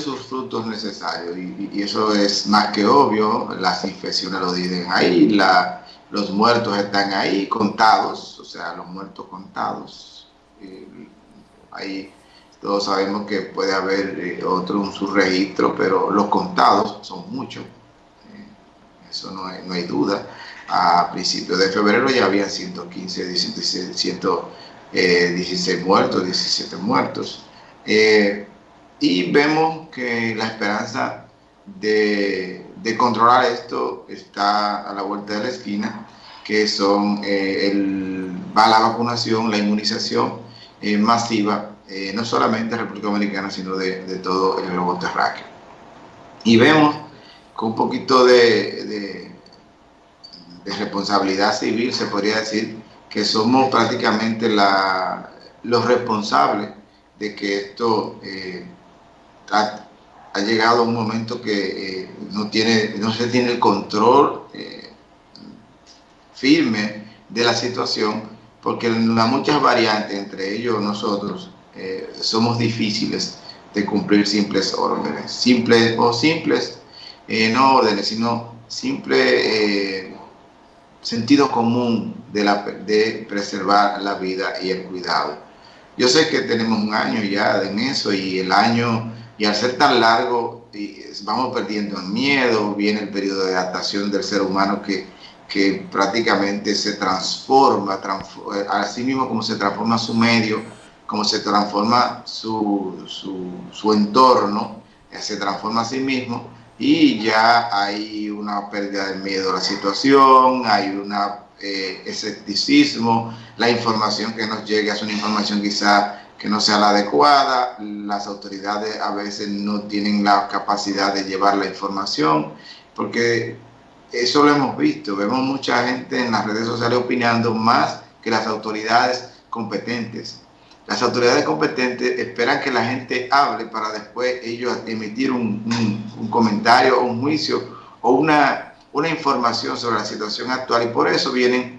sus frutos necesarios y, eso es más que obvio, las infecciones lo dicen ahí, la, los muertos están ahí contados, o sea, los muertos contados. ahí todos sabemos que puede haber eh, otro un subregistro, pero los contados son muchos, eh, eso no hay, no hay duda. A principios de febrero ya había 115, 116 muertos, 17 muertos. Eh, y vemos que la esperanza de, controlar esto está a la vuelta de la esquina, que son eh, el, va la vacunación, la inmunización eh, masiva, no solamente de República Dominicana, sino de, todo el globo terráqueo. Y vemos con un poquito de, de, responsabilidad civil, se podría decir, que somos prácticamente la, los responsables de que esto eh, ha, llegado a un momento que eh, no, tiene, no se tiene el control eh, firme de la situación, porque las muchas variantes, entre ellos nosotros, somos difíciles de cumplir simples órdenes, simples o simples, no órdenes, sino simple sentido común de, la, de preservar la vida y el cuidado. Yo sé que tenemos un año ya en eso y el año, y al ser tan largo, vamos perdiendo el miedo, viene el periodo de adaptación del ser humano que, que prácticamente se transforma, así mismo como se transforma su medio, como se transforma su, su, entorno, se transforma a sí mismo y ya hay una pérdida de miedo a la situación, hay una eh, escepticismo, la información que nos llega es una información quizá que no sea la adecuada, las autoridades a veces no tienen la capacidad de llevar la información, porque eso lo hemos visto, vemos mucha gente en las redes sociales opinando más que las autoridades competentes. Las autoridades competentes esperan que la gente hable para después ellos emitir un, un, un comentario un juicio o una una información sobre la situación actual y por eso vienen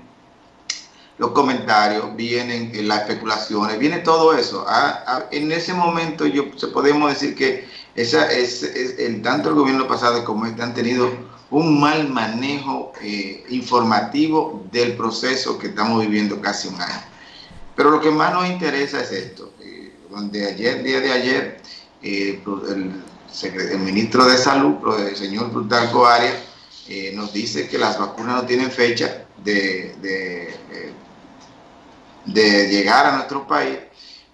los comentarios, vienen las especulaciones, viene todo eso. Ah, ah, en ese momento yo podemos decir que esa es, el, tanto el gobierno pasado como este han tenido un mal manejo eh, informativo del proceso que estamos viviendo casi un año. Pero lo que más nos interesa es esto, eh, donde ayer, día de ayer, eh, el, ministro de Salud, el señor Plutarco Arias, eh, nos dice que las vacunas no tienen fecha de, de, de, llegar a nuestro país,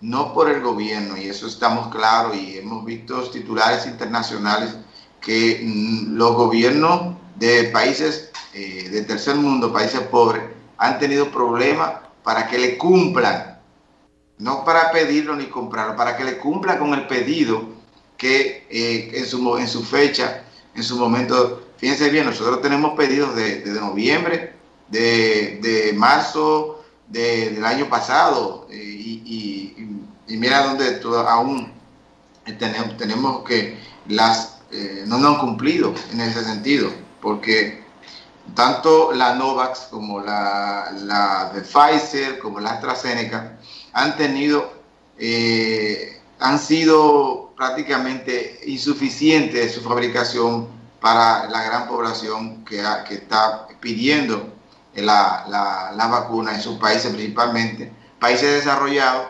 no por el gobierno, y eso estamos claros, y hemos visto titulares internacionales que mm, los gobiernos de países eh, del tercer mundo, países pobres, han tenido problemas para que le cumplan, no para pedirlo ni comprarlo, para que le cumplan con el pedido que eh, en, su, en su fecha, en su momento. Fíjense bien, nosotros tenemos pedidos de, noviembre, de, marzo del año pasado eh, y, mira donde aún tenemos, tenemos que las eh, no nos han cumplido en ese sentido, porque tanto la Novax como la, de Pfizer, como la AstraZeneca, han tenido, eh, han sido prácticamente insuficientes su fabricación para la gran población que está pidiendo la, la, vacuna en sus países principalmente. Países desarrollados,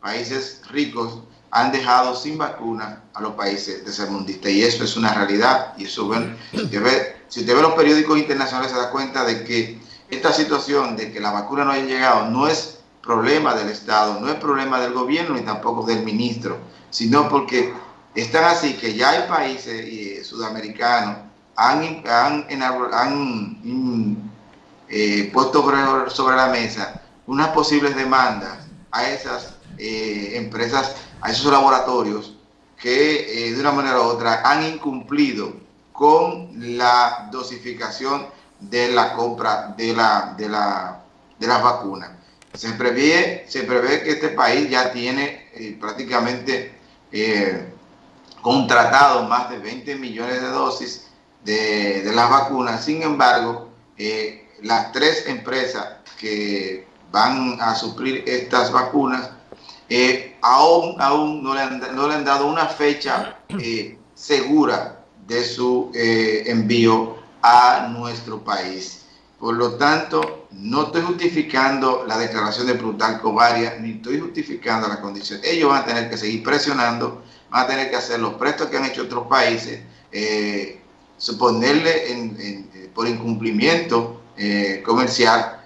países ricos, han dejado sin vacuna a los países tercermundistas y eso es una realidad y eso bueno, ve, si usted ve los periódicos internacionales se da cuenta de que esta situación de que la vacuna no haya llegado no es problema del Estado, no es problema del gobierno ni tampoco del ministro, sino porque están así que ya hay países eh, sudamericanos han, han, han eh, puesto sobre, la mesa unas posibles demandas a esas eh, empresas, a esos laboratorios que de una manera u otra han incumplido con la dosificación de la compra de, la, de, la, de las vacunas. Se prevé, se prevé que este país ya tiene prácticamente contratado más de 20 millones de dosis de, las vacunas. Sin embargo, eh, las tres empresas que van a suplir estas vacunas eh, aún, aún no, le han, no le han dado una fecha eh, segura de su eh, envío a nuestro país. Por lo tanto, no estoy justificando la declaración de Plutarco Varia, ni estoy justificando la condición. Ellos van a tener que seguir presionando, van a tener que hacer los prestos que han hecho otros países, suponerle por incumplimiento comercial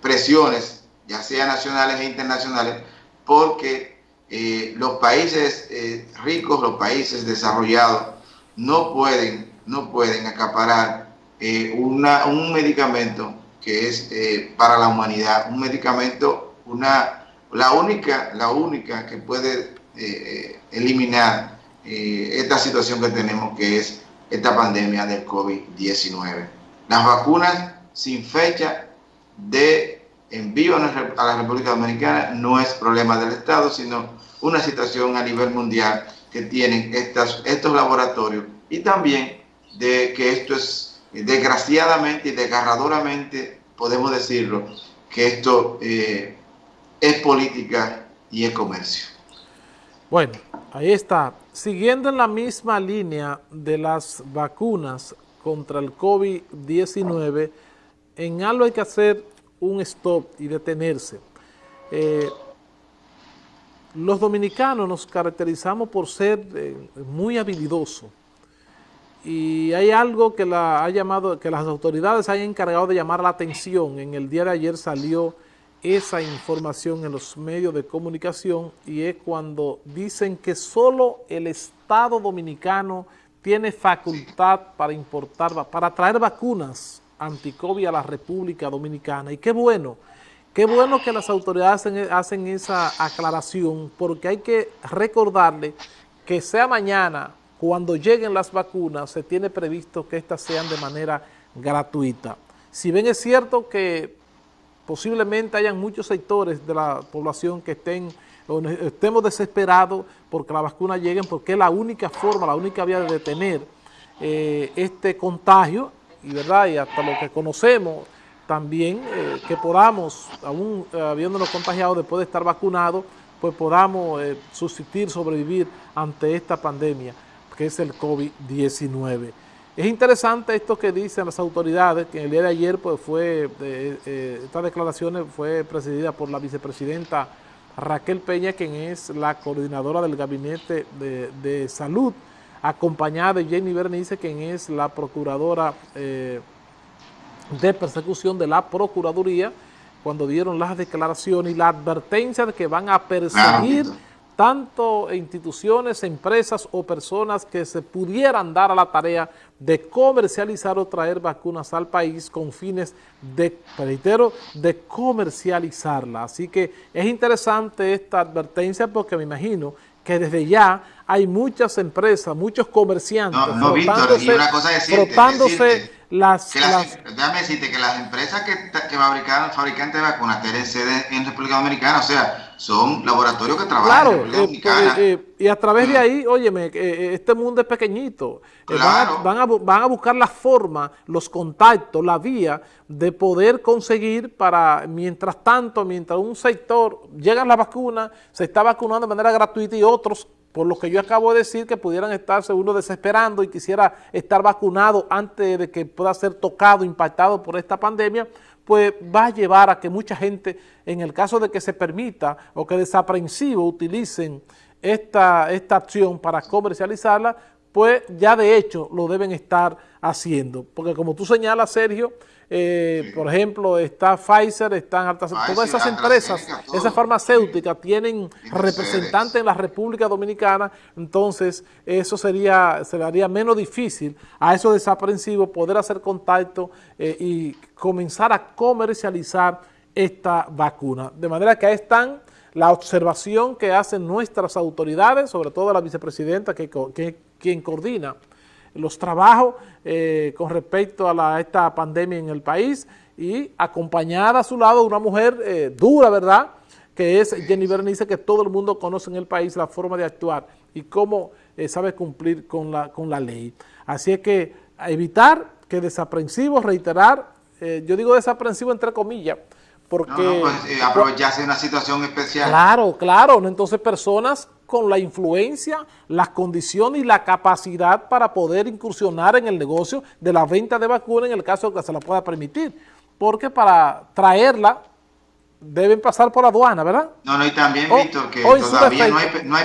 presiones, ya sea nacionales e internacionales, porque eh, los países eh, ricos, los países desarrollados, no pueden, no pueden acaparar eh, una, un medicamento que es para la humanidad, un medicamento, una, la, única, la única que puede eliminar esta situación que tenemos, que es esta pandemia del COVID-19. Las vacunas sin fecha de envío a la República Dominicana no es problema del Estado, sino una situación a nivel mundial que tienen estas, estos laboratorios y también de que esto es desgraciadamente y desgarradoramente, podemos decirlo, que esto eh, es política y es comercio. Bueno, ahí está. Siguiendo en la misma línea de las vacunas contra el COVID-19, en algo hay que hacer un stop y detenerse. Eh, los dominicanos nos caracterizamos por ser eh, muy habilidosos y hay algo que, la, ha llamado, que las autoridades hayan encargado de llamar la atención. En el día de ayer salió esa información en los medios de comunicación y es cuando dicen que solo el Estado Dominicano tiene facultad para importar, para traer vacunas anticovid a la República Dominicana. Y qué bueno, qué bueno que las autoridades hacen, esa aclaración, porque hay que recordarle que sea mañana, cuando lleguen las vacunas, se tiene previsto que estas sean de manera gratuita. Si bien es cierto que posiblemente hayan muchos sectores de la población que estén estemos desesperados porque las vacunas lleguen, porque es la única forma, la única vía de detener eh, este contagio y, ¿verdad? y hasta lo que conocemos también, eh, que podamos, aún eh, habiéndonos contagiado después de estar vacunados, pues podamos eh, subsistir, sobrevivir ante esta pandemia, que es el COVID-19. Es interesante esto que dicen las autoridades, que el día de ayer pues fue, estas declaraciones fue presidida por la vicepresidenta Raquel Peña, quien es la coordinadora del Gabinete de, Salud, acompañada de Jenny Bernice, quien es la procuradora eh, de persecución de la Procuraduría, cuando dieron las declaraciones y la advertencia de que van a perseguir tanto instituciones, empresas o personas que se pudieran dar a la tarea de comercializar o traer vacunas al país con fines de, reitero, de comercializarla. Así que es interesante esta advertencia porque me imagino que desde ya hay muchas empresas, muchos comerciantes no, no, Víctor, y una cosa decirte, las, Déjame decirte que las empresas que, que fabrican fabricantes de vacunas tienen sede en República Dominicana, o sea, son laboratorios que trabajan en eh, Dominicana. Eh, eh, y a través de ahí, óyeme, este mundo es pequeñito. Van a, van, a, buscar la forma, los contactos, la vía de poder conseguir para, mientras tanto, mientras un sector llega la vacuna, se está vacunando de manera gratuita y otros por lo que yo acabo de decir, que pudieran estarse uno desesperando y quisiera estar vacunado antes de que pueda ser tocado, impactado por esta pandemia, pues va a llevar a que mucha gente, en el caso de que se permita o que desaprensivo utilicen esta, esta acción para comercializarla, pues ya de hecho lo deben estar haciendo. Porque como tú señalas, Sergio, eh, por ejemplo, está Pfizer, están altas, todas esas empresas, esas farmacéuticas tienen representantes en la República Dominicana, entonces eso sería, se le haría menos difícil a esos desaprensivos poder hacer contacto eh, y comenzar a comercializar esta vacuna. De manera que ahí están la observación que hacen nuestras autoridades, sobre todo la vicepresidenta que, que quien coordina los trabajos eh, con respecto a, esta pandemia en el país y acompañada a su lado una mujer eh, dura, ¿verdad?, que es Jenny Bernice, que todo el mundo conoce en el país la forma de actuar y cómo eh, sabe cumplir con la, con la ley. Así es que evitar que desaprensivos, reiterar, yo digo desaprensivo entre comillas, porque... No, no, pues, eh, aprovecharse una situación especial. Claro, claro. Entonces, personas con la influencia, las condiciones y la capacidad para poder incursionar en el negocio de la venta de vacunas en el caso de que se la pueda permitir. Porque para traerla deben pasar por aduana, ¿verdad? No, no, y también, oh, Víctor, que todavía no hay, no hay